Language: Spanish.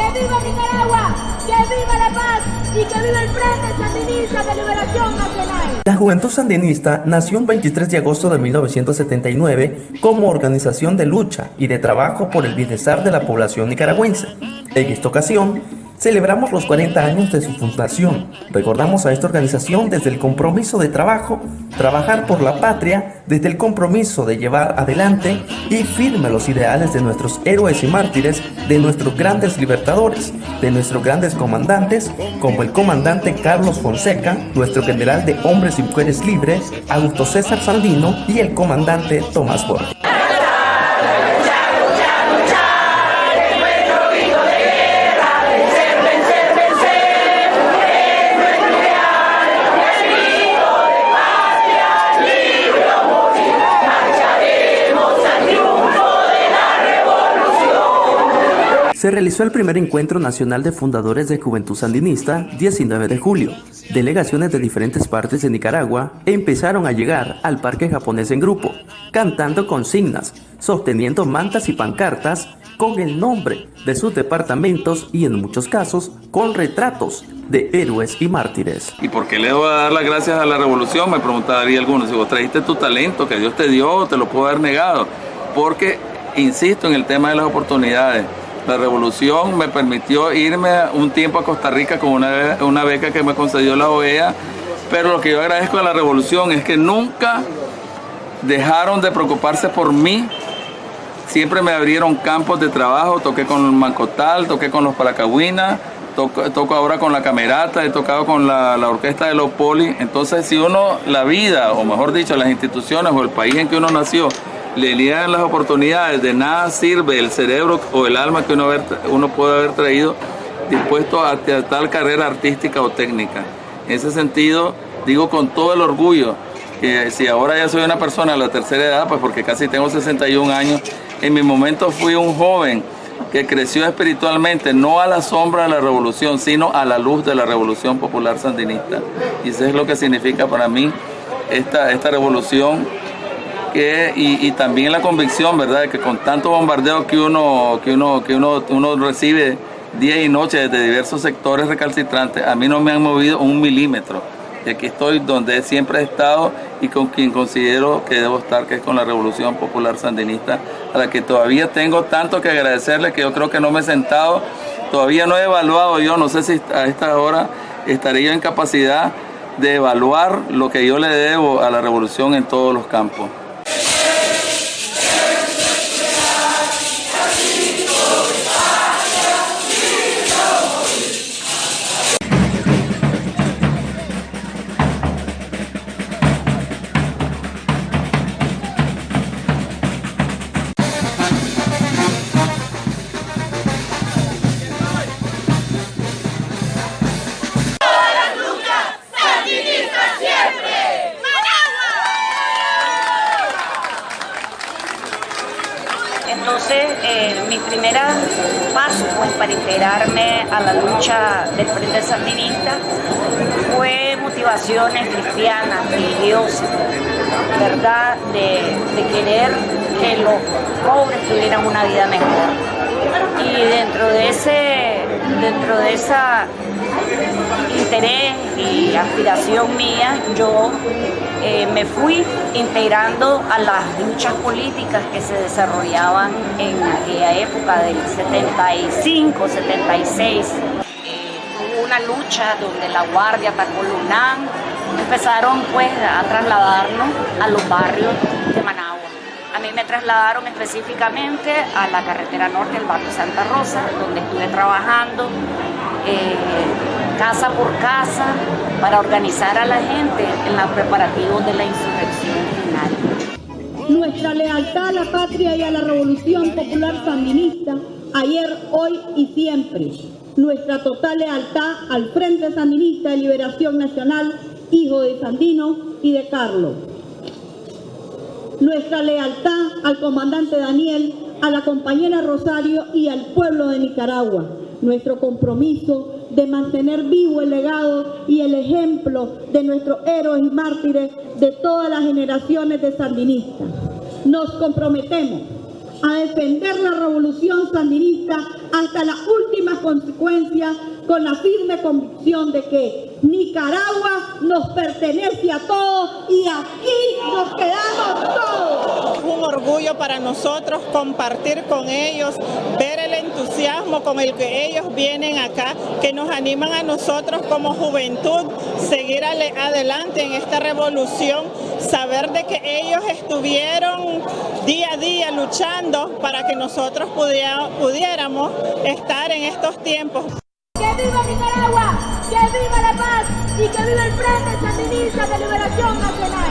¡Que viva Nicaragua! ¡Que viva la paz! ¡Y que viva el Frente Sandinista de Liberación Nacional! La Juventud Sandinista nació el 23 de agosto de 1979 como organización de lucha y de trabajo por el bienestar de la población nicaragüense. En esta ocasión, Celebramos los 40 años de su fundación. Recordamos a esta organización desde el compromiso de trabajo, trabajar por la patria, desde el compromiso de llevar adelante y firme los ideales de nuestros héroes y mártires, de nuestros grandes libertadores, de nuestros grandes comandantes, como el comandante Carlos Fonseca, nuestro general de hombres y mujeres libres, Augusto César Sandino y el comandante Tomás Borges. Se realizó el primer encuentro nacional de fundadores de Juventud Sandinista 19 de julio. Delegaciones de diferentes partes de Nicaragua empezaron a llegar al parque japonés en grupo, cantando consignas, sosteniendo mantas y pancartas con el nombre de sus departamentos y en muchos casos con retratos de héroes y mártires. ¿Y por qué le voy a dar las gracias a la revolución? Me preguntaría algunos. Si vos trajiste tu talento que Dios te dio, te lo puedo haber negado. Porque, insisto en el tema de las oportunidades. La revolución me permitió irme un tiempo a Costa Rica con una, beca que me concedió la OEA, pero lo que yo agradezco a la revolución es que nunca dejaron de preocuparse por mí. Siempre me abrieron campos de trabajo, toqué con Mancotal, toqué con los Paracahuinas, toco, ahora con la Camerata, he tocado con la, la, orquesta de los Poli. Entonces, si uno, la vida, o mejor dicho, las instituciones o el país en que uno nació, le niegan las oportunidades, de nada sirve el cerebro o el alma que uno, uno puede haber traído dispuesto a, tal carrera artística o técnica. En ese sentido, digo con todo el orgullo, que si ahora ya soy una persona de la tercera edad, pues porque casi tengo 61 años, en mi momento fui un joven que creció espiritualmente, no a la sombra de la revolución, sino a la luz de la revolución popular sandinista. Y eso es lo que significa para mí esta, esta revolución y, también la convicción, ¿verdad?, que con tanto bombardeo que uno, que uno, que uno, uno recibe día y noche desde diversos sectores recalcitrantes, a mí no me han movido un milímetro. Y aquí estoy donde siempre he estado y con quien considero que debo estar, que es con la Revolución Popular Sandinista, a la que todavía tengo tanto que agradecerle que yo creo que no me he sentado, todavía no he evaluado yo, no sé si a esta hora estaría yo en capacidad de evaluar lo que yo le debo a la revolución en todos los campos. Mi primera paso pues, para integrarme a la lucha del Frente Sandinista fue motivaciones cristianas, religiosas, ¿verdad? De, de querer que los pobres tuvieran una vida mejor. Y dentro de ese, dentro de esa interés y aspiración mía, yo eh, me fui integrando a las luchas políticas que se desarrollaban en aquella época del 75, 76. Eh, hubo una lucha donde la Guardia atacó empezaron pues a trasladarnos a los barrios de Managua. A mí me trasladaron específicamente a la carretera norte, el barrio Santa Rosa, donde estuve trabajando. Eh, casa por casa para organizar a la gente en los preparativos de la insurrección final. Nuestra lealtad a la patria y a la revolución popular sandinista, ayer, hoy y siempre. Nuestra total lealtad al Frente Sandinista de Liberación Nacional, hijo de Sandino y de Carlos. Nuestra lealtad al comandante Daniel, a la compañera Rosario y al pueblo de Nicaragua. Nuestro compromiso de mantener vivo el legado y el ejemplo de nuestros héroes y mártires de todas las generaciones de sandinistas. Nos comprometemos a defender la revolución sandinista hasta las últimas consecuencias con la firme convicción de que Nicaragua nos pertenece a todos y aquí nos quedamos todos. Un orgullo para nosotros compartir con ellos, ver el entusiasmo con el que ellos vienen acá, que nos animan a nosotros como juventud seguir adelante en esta revolución, saber de que ellos estuvieron día a día luchando para que nosotros pudiéramos estar en estos tiempos. ¡Que viva Nicaragua! ¡Que viva la paz! ¡Y que viva el Frente Sandinista de Liberación Nacional!